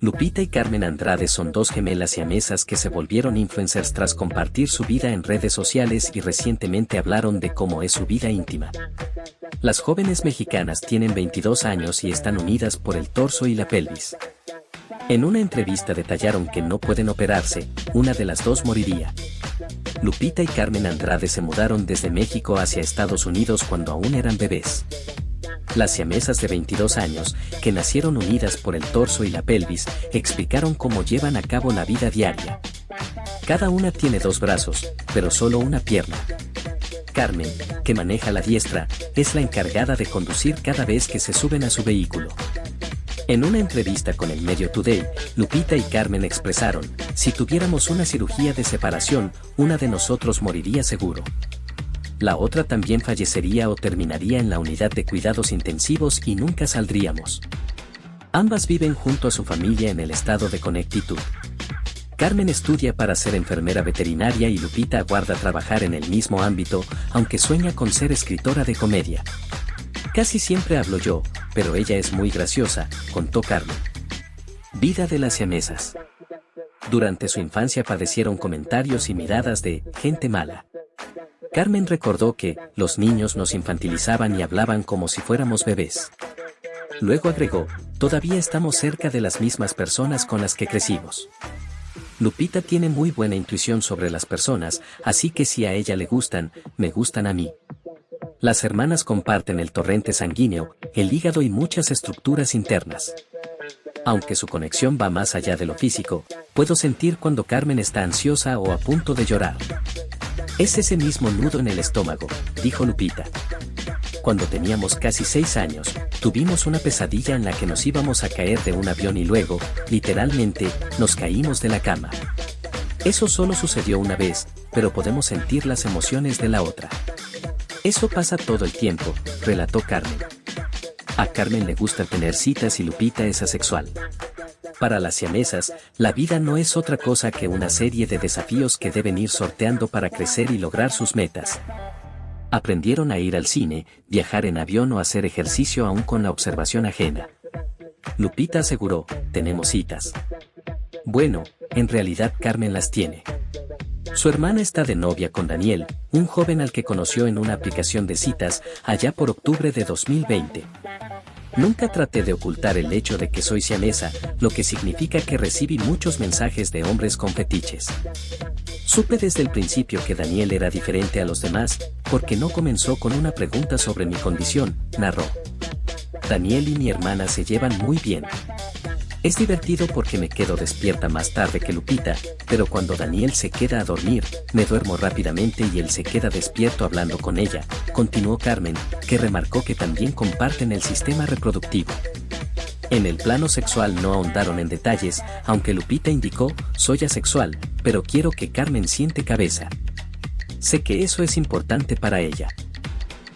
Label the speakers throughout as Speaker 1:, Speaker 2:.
Speaker 1: Lupita y Carmen Andrade son dos gemelas y amesas que se volvieron influencers tras compartir su vida en redes sociales y recientemente hablaron de cómo es su vida íntima. Las jóvenes mexicanas tienen 22 años y están unidas por el torso y la pelvis. En una entrevista detallaron que no pueden operarse, una de las dos moriría. Lupita y Carmen Andrade se mudaron desde México hacia Estados Unidos cuando aún eran bebés. Las siamesas de 22 años, que nacieron unidas por el torso y la pelvis, explicaron cómo llevan a cabo la vida diaria. Cada una tiene dos brazos, pero solo una pierna. Carmen, que maneja la diestra, es la encargada de conducir cada vez que se suben a su vehículo. En una entrevista con el medio Today, Lupita y Carmen expresaron, si tuviéramos una cirugía de separación, una de nosotros moriría seguro la otra también fallecería o terminaría en la unidad de cuidados intensivos y nunca saldríamos. Ambas viven junto a su familia en el estado de Connecticut. Carmen estudia para ser enfermera veterinaria y Lupita aguarda trabajar en el mismo ámbito, aunque sueña con ser escritora de comedia. Casi siempre hablo yo, pero ella es muy graciosa, contó Carmen. Vida de las siamesas. Durante su infancia padecieron comentarios y miradas de gente mala. Carmen recordó que los niños nos infantilizaban y hablaban como si fuéramos bebés. Luego agregó, todavía estamos cerca de las mismas personas con las que crecimos. Lupita tiene muy buena intuición sobre las personas, así que si a ella le gustan, me gustan a mí. Las hermanas comparten el torrente sanguíneo, el hígado y muchas estructuras internas. Aunque su conexión va más allá de lo físico, puedo sentir cuando Carmen está ansiosa o a punto de llorar. Es ese mismo nudo en el estómago, dijo Lupita. Cuando teníamos casi seis años, tuvimos una pesadilla en la que nos íbamos a caer de un avión y luego, literalmente, nos caímos de la cama. Eso solo sucedió una vez, pero podemos sentir las emociones de la otra. Eso pasa todo el tiempo, relató Carmen. A Carmen le gusta tener citas y Lupita es asexual. Para las siamesas, la vida no es otra cosa que una serie de desafíos que deben ir sorteando para crecer y lograr sus metas. Aprendieron a ir al cine, viajar en avión o hacer ejercicio aún con la observación ajena. Lupita aseguró, tenemos citas. Bueno, en realidad Carmen las tiene. Su hermana está de novia con Daniel, un joven al que conoció en una aplicación de citas allá por octubre de 2020. Nunca traté de ocultar el hecho de que soy siamesa, lo que significa que recibí muchos mensajes de hombres con fetiches. Supe desde el principio que Daniel era diferente a los demás, porque no comenzó con una pregunta sobre mi condición, narró. Daniel y mi hermana se llevan muy bien. Es divertido porque me quedo despierta más tarde que Lupita, pero cuando Daniel se queda a dormir, me duermo rápidamente y él se queda despierto hablando con ella, continuó Carmen, que remarcó que también comparten el sistema reproductivo. En el plano sexual no ahondaron en detalles, aunque Lupita indicó, soy asexual, pero quiero que Carmen siente cabeza. Sé que eso es importante para ella.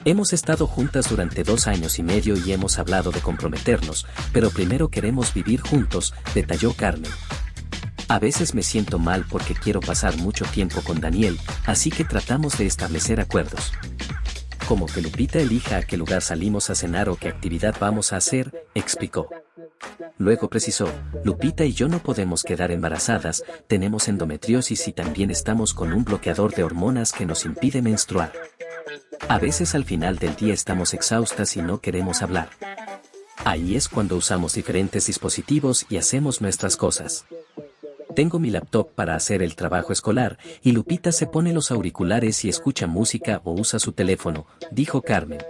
Speaker 1: Hemos estado juntas durante dos años y medio y hemos hablado de comprometernos, pero primero queremos vivir juntos, detalló Carmen. A veces me siento mal porque quiero pasar mucho tiempo con Daniel, así que tratamos de establecer acuerdos. Como que Lupita elija a qué lugar salimos a cenar o qué actividad vamos a hacer, explicó. Luego precisó, Lupita y yo no podemos quedar embarazadas, tenemos endometriosis y también estamos con un bloqueador de hormonas que nos impide menstruar. A veces al final del día estamos exhaustas y no queremos hablar. Ahí es cuando usamos diferentes dispositivos y hacemos nuestras cosas. Tengo mi laptop para hacer el trabajo escolar, y Lupita se pone los auriculares y escucha música o usa su teléfono, dijo Carmen.